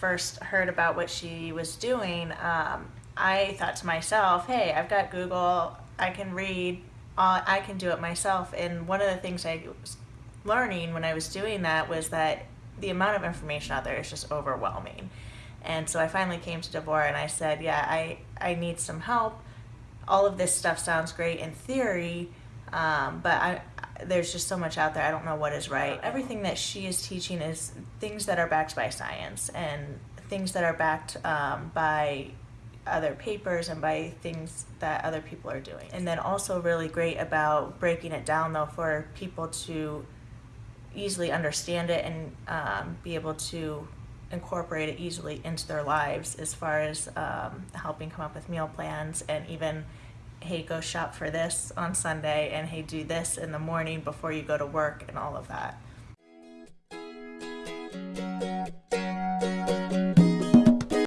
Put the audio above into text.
first heard about what she was doing, um, I thought to myself, hey, I've got Google, I can read, uh, I can do it myself. And one of the things I was learning when I was doing that was that the amount of information out there is just overwhelming. And so I finally came to Deborah and I said, yeah, I, I need some help. All of this stuff sounds great in theory, um, but I, there's just so much out there. I don't know what is right. Everything that she is teaching is things that are backed by science and things that are backed um, by other papers and by things that other people are doing. And then also really great about breaking it down though for people to easily understand it and um, be able to incorporate it easily into their lives as far as um, helping come up with meal plans and even hey go shop for this on sunday and hey do this in the morning before you go to work and all of that